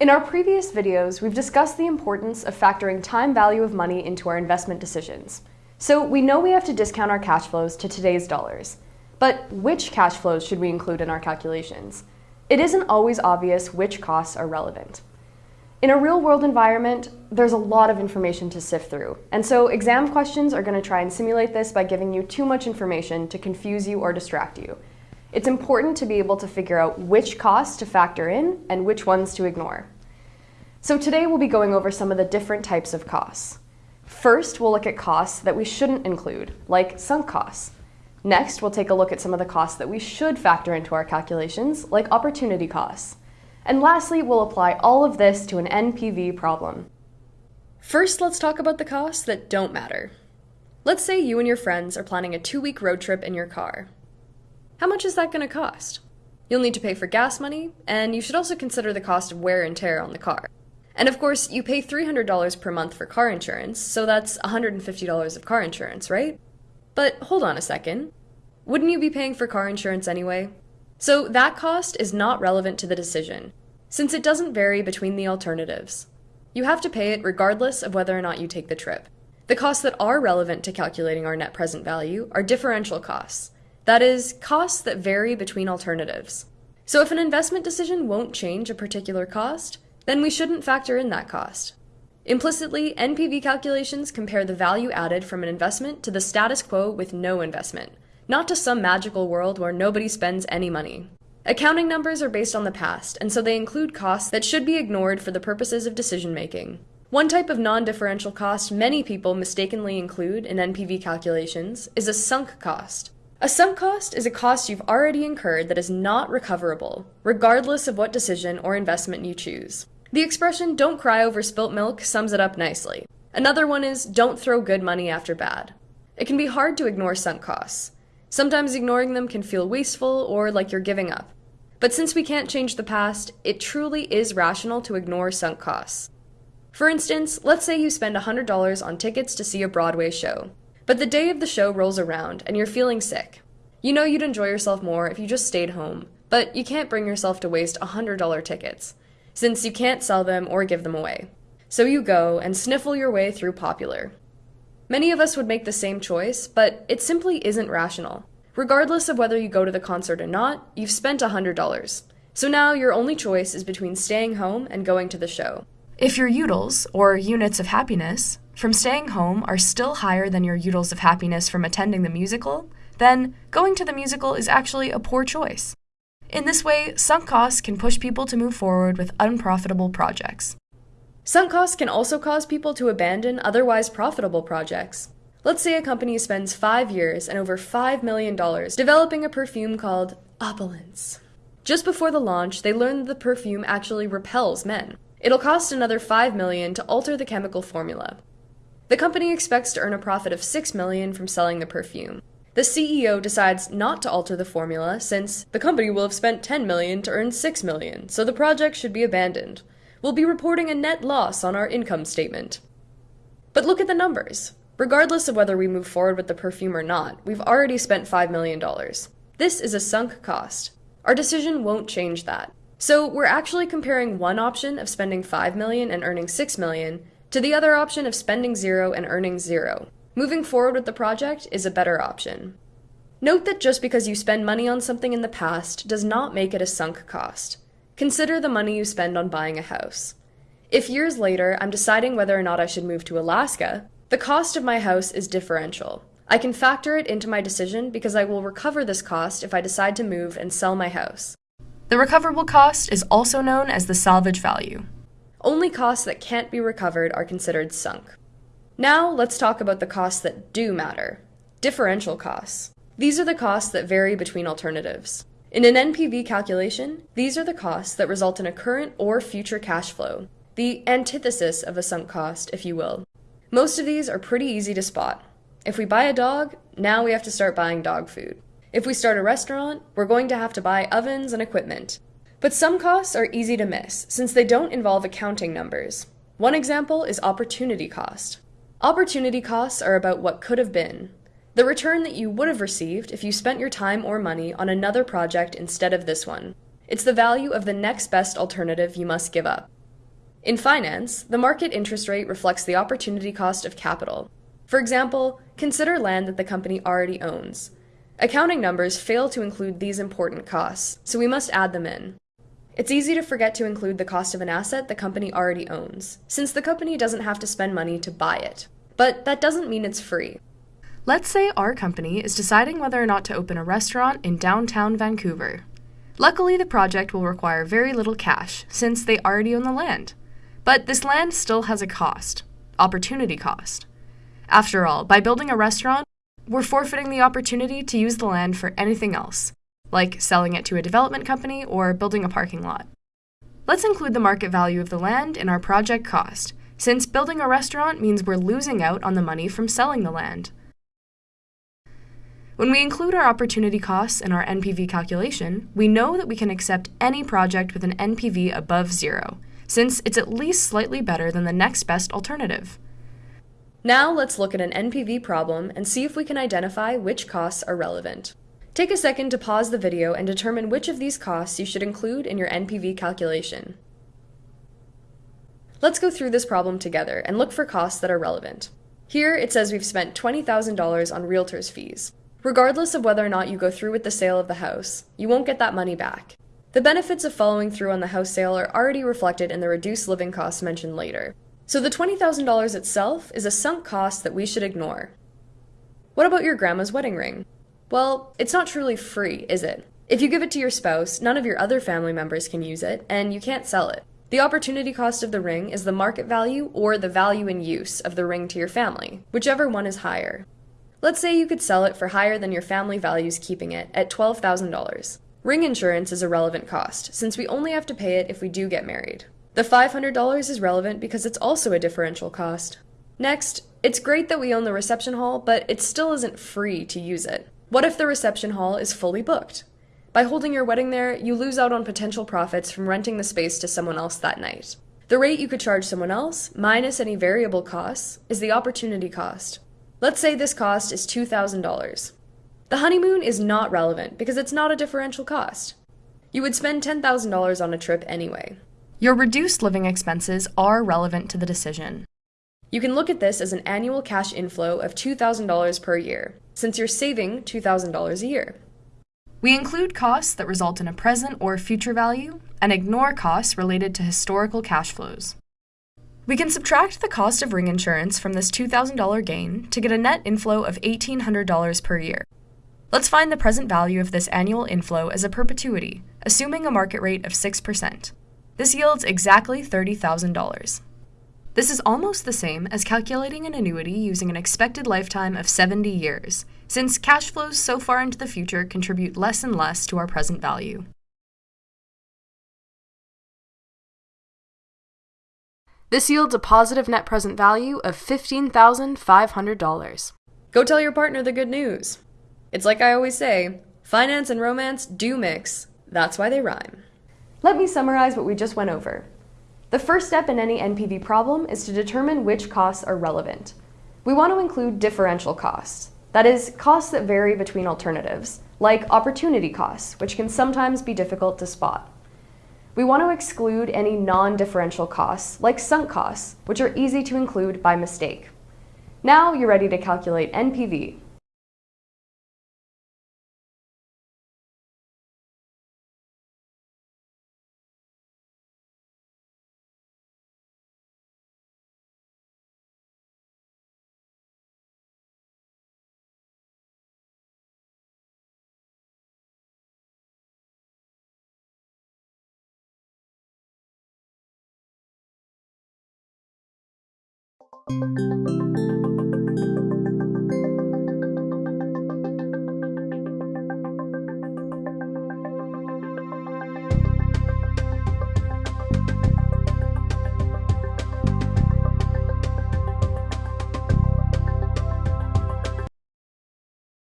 In our previous videos, we've discussed the importance of factoring time value of money into our investment decisions. So we know we have to discount our cash flows to today's dollars. But which cash flows should we include in our calculations? It isn't always obvious which costs are relevant. In a real-world environment, there's a lot of information to sift through, and so exam questions are going to try and simulate this by giving you too much information to confuse you or distract you. It's important to be able to figure out which costs to factor in and which ones to ignore. So today we'll be going over some of the different types of costs. First, we'll look at costs that we shouldn't include, like sunk costs. Next, we'll take a look at some of the costs that we should factor into our calculations, like opportunity costs. And lastly, we'll apply all of this to an NPV problem. First, let's talk about the costs that don't matter. Let's say you and your friends are planning a two-week road trip in your car. How much is that going to cost? You'll need to pay for gas money, and you should also consider the cost of wear and tear on the car. And of course, you pay $300 per month for car insurance, so that's $150 of car insurance, right? But hold on a second. Wouldn't you be paying for car insurance anyway? So that cost is not relevant to the decision, since it doesn't vary between the alternatives. You have to pay it regardless of whether or not you take the trip. The costs that are relevant to calculating our net present value are differential costs. That is, costs that vary between alternatives. So if an investment decision won't change a particular cost, then we shouldn't factor in that cost. Implicitly, NPV calculations compare the value added from an investment to the status quo with no investment, not to some magical world where nobody spends any money. Accounting numbers are based on the past, and so they include costs that should be ignored for the purposes of decision making. One type of non-differential cost many people mistakenly include in NPV calculations is a sunk cost. A sunk cost is a cost you've already incurred that is not recoverable, regardless of what decision or investment you choose. The expression don't cry over spilt milk sums it up nicely. Another one is don't throw good money after bad. It can be hard to ignore sunk costs. Sometimes ignoring them can feel wasteful or like you're giving up. But since we can't change the past, it truly is rational to ignore sunk costs. For instance, let's say you spend $100 on tickets to see a Broadway show, but the day of the show rolls around and you're feeling sick. You know you'd enjoy yourself more if you just stayed home, but you can't bring yourself to waste $100 tickets, since you can't sell them or give them away. So you go and sniffle your way through popular. Many of us would make the same choice, but it simply isn't rational. Regardless of whether you go to the concert or not, you've spent $100. So now your only choice is between staying home and going to the show. If your utils, or units of happiness, from staying home are still higher than your utils of happiness from attending the musical, then going to the musical is actually a poor choice. In this way, sunk costs can push people to move forward with unprofitable projects. Sunk costs can also cause people to abandon otherwise profitable projects. Let's say a company spends five years and over $5 million developing a perfume called Opulence. Just before the launch, they learn that the perfume actually repels men. It'll cost another 5 million to alter the chemical formula. The company expects to earn a profit of 6 million from selling the perfume. The CEO decides not to alter the formula since the company will have spent 10 million to earn 6 million, so the project should be abandoned. We'll be reporting a net loss on our income statement. But look at the numbers. Regardless of whether we move forward with the perfume or not, we've already spent $5 million. This is a sunk cost. Our decision won't change that. So we're actually comparing one option of spending 5 million and earning 6 million to the other option of spending zero and earning zero. Moving forward with the project is a better option. Note that just because you spend money on something in the past does not make it a sunk cost. Consider the money you spend on buying a house. If years later I'm deciding whether or not I should move to Alaska, the cost of my house is differential. I can factor it into my decision because I will recover this cost if I decide to move and sell my house. The recoverable cost is also known as the salvage value. Only costs that can't be recovered are considered sunk. Now let's talk about the costs that do matter. Differential costs. These are the costs that vary between alternatives. In an NPV calculation, these are the costs that result in a current or future cash flow, the antithesis of a sunk cost, if you will. Most of these are pretty easy to spot. If we buy a dog, now we have to start buying dog food. If we start a restaurant, we're going to have to buy ovens and equipment. But some costs are easy to miss, since they don't involve accounting numbers. One example is opportunity cost. Opportunity costs are about what could have been. The return that you would have received if you spent your time or money on another project instead of this one. It's the value of the next best alternative you must give up. In finance, the market interest rate reflects the opportunity cost of capital. For example, consider land that the company already owns. Accounting numbers fail to include these important costs, so we must add them in. It's easy to forget to include the cost of an asset the company already owns, since the company doesn't have to spend money to buy it. But that doesn't mean it's free. Let's say our company is deciding whether or not to open a restaurant in downtown Vancouver. Luckily, the project will require very little cash, since they already own the land. But this land still has a cost opportunity cost. After all, by building a restaurant, we're forfeiting the opportunity to use the land for anything else, like selling it to a development company or building a parking lot. Let's include the market value of the land in our project cost, since building a restaurant means we're losing out on the money from selling the land. When we include our opportunity costs in our NPV calculation, we know that we can accept any project with an NPV above zero, since it's at least slightly better than the next best alternative. Now let's look at an NPV problem and see if we can identify which costs are relevant. Take a second to pause the video and determine which of these costs you should include in your NPV calculation. Let's go through this problem together and look for costs that are relevant. Here it says we've spent $20,000 on realtor's fees. Regardless of whether or not you go through with the sale of the house, you won't get that money back. The benefits of following through on the house sale are already reflected in the reduced living costs mentioned later. So the $20,000 itself is a sunk cost that we should ignore. What about your grandma's wedding ring? Well, it's not truly free, is it? If you give it to your spouse, none of your other family members can use it, and you can't sell it. The opportunity cost of the ring is the market value or the value in use of the ring to your family, whichever one is higher. Let's say you could sell it for higher than your family values keeping it at $12,000. Ring insurance is a relevant cost, since we only have to pay it if we do get married. The $500 is relevant because it's also a differential cost. Next, it's great that we own the reception hall, but it still isn't free to use it. What if the reception hall is fully booked? By holding your wedding there, you lose out on potential profits from renting the space to someone else that night. The rate you could charge someone else, minus any variable costs, is the opportunity cost. Let's say this cost is $2,000. The honeymoon is not relevant because it's not a differential cost. You would spend $10,000 on a trip anyway. Your reduced living expenses are relevant to the decision. You can look at this as an annual cash inflow of $2,000 per year, since you're saving $2,000 a year. We include costs that result in a present or future value and ignore costs related to historical cash flows. We can subtract the cost of ring insurance from this $2,000 gain to get a net inflow of $1,800 per year. Let's find the present value of this annual inflow as a perpetuity, assuming a market rate of 6%. This yields exactly $30,000. This is almost the same as calculating an annuity using an expected lifetime of 70 years, since cash flows so far into the future contribute less and less to our present value. This yields a positive net present value of $15,500. Go tell your partner the good news. It's like I always say finance and romance do mix. That's why they rhyme. Let me summarize what we just went over. The first step in any NPV problem is to determine which costs are relevant. We want to include differential costs, that is, costs that vary between alternatives, like opportunity costs, which can sometimes be difficult to spot. We want to exclude any non-differential costs, like sunk costs, which are easy to include by mistake. Now you're ready to calculate NPV,